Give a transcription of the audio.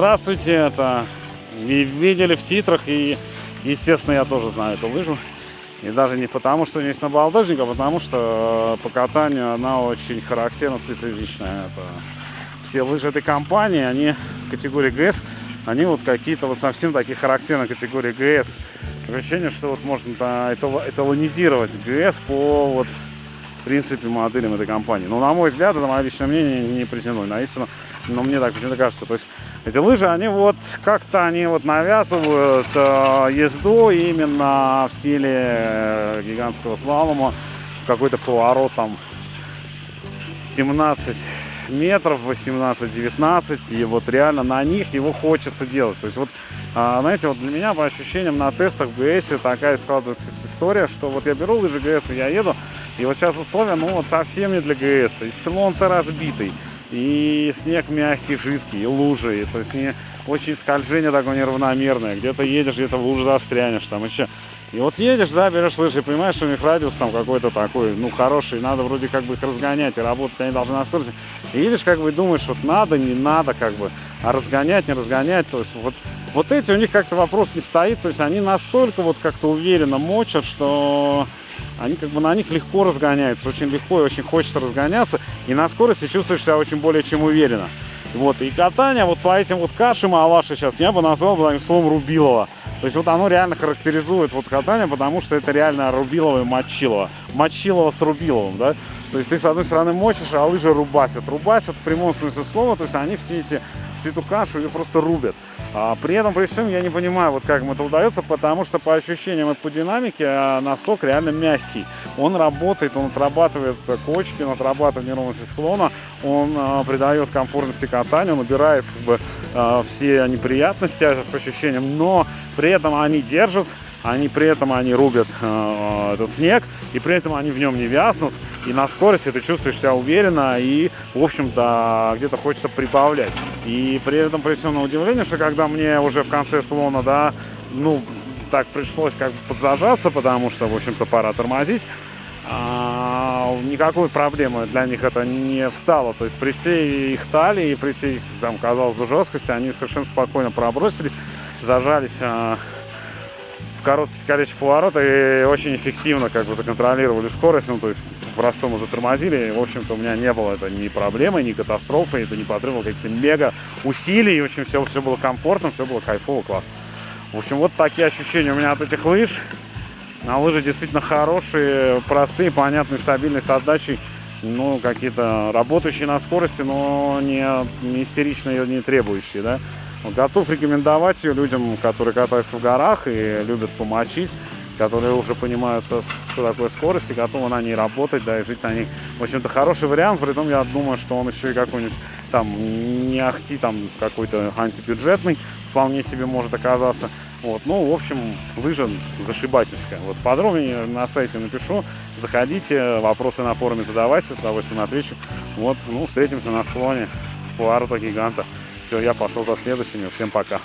здравствуйте, это ви- видели в титрах и, естественно, я тоже знаю эту лыжу. И даже не потому, что есть набалдажник, а потому что э, по катанию она очень характерно специфичная. Это все лыжи этой компании, они в категории ГС, они вот какие-то вот совсем такие характерные категории ГС. Такое ощущение, что вот можно эталонизировать ГС по вот в принципе, моделям этой компании. Но, на мой взгляд, это мое личное мнение, не претендую на истину, но мне так почему-то кажется. То есть эти лыжи, они вот как-то они вот навязывают э, езду именно в стиле э, гигантского слалома, какой-то поворот там 17 метров, 18-19, и вот реально на них его хочется делать. То есть вот, а, знаете, вот для меня по ощущениям на тестах в ГС такая складывается история, что вот я беру лыжи ГС, я еду, и вот сейчас условия, ну вот совсем не для ГС, и склон-то разбитый, и снег мягкий, жидкий, и лужи, и, то есть не очень скольжение такое неравномерное, где-то едешь, где-то в луже застрянешь, там еще. И вот едешь, да, берешь лыжи, понимаешь, что у них радиус там какой-то такой, ну, хороший, надо вроде как бы их разгонять, и работать они должны на скорости. И едешь, как бы, думаешь, вот надо, не надо, как бы, а разгонять, не разгонять, то есть вот, вот эти у них как-то вопрос не стоит, то есть они настолько вот как-то уверенно мочат, что они как бы на них легко разгоняются, очень легко и очень хочется разгоняться, и на скорости чувствуешь себя очень более чем уверенно. Вот, и катание вот по этим вот кашам Алаши сейчас я бы назвал бы таким словом Рубилова. То есть вот оно реально характеризует вот катание, потому что это реально Рубилово и Мочилово. Мочилово с Рубиловым, да? То есть ты с одной стороны мочишь, а лыжи рубасят. Рубасят в прямом смысле слова, то есть они все эти, всю эту кашу ее просто рубят. А при этом, при всем, я не понимаю, вот как им это удается, потому что по ощущениям и по динамике а, носок реально мягкий. Он работает, он отрабатывает кочки, он отрабатывает неровности склона, он а, придает комфортности катанию, он убирает как бы а, все неприятности по ощущениям, но при этом они держат, они при этом они рубят э, этот снег, и при этом они в нем не вязнут, и на скорости ты чувствуешь себя уверенно, и, в общем-то, где-то хочется прибавлять. И при этом, всем на удивление, что когда мне уже в конце склона, да, ну, так пришлось как бы подзажаться, потому что, в общем-то, пора тормозить, а, никакой проблемы для них это не встало. То есть при всей их талии и при всей там, казалось бы, жесткости, они совершенно спокойно пробросились, зажались а, в короткий скорейший поворот и очень эффективно как бы законтролировали скорость, ну то есть по-простому затормозили. В общем-то, у меня не было это ни проблемы, ни катастрофы, это не потребовало каких-то мега усилий. И, в общем, все, все было комфортно, все было кайфово, классно. В общем, вот такие ощущения у меня от этих лыж. На лыжи действительно хорошие, простые, понятные, стабильные с отдачей. Ну, какие-то работающие на скорости, но не, не истеричные, не требующие, да. Готов рекомендовать ее людям, которые катаются в горах и любят помочить, которые уже понимают, что такое скорость и готовы на ней работать, да, и жить на ней. В общем-то, хороший вариант, при том я думаю, что он еще и какой-нибудь там не ахти там какой-то антибюджетный, вполне себе может оказаться. Вот, ну, в общем, лыжа зашибательская. Вот подробнее на сайте напишу. Заходите, вопросы на форуме задавайте, с удовольствием отвечу. Вот, ну, встретимся на склоне поворота гиганта. Все, я пошел за следующими. Всем пока.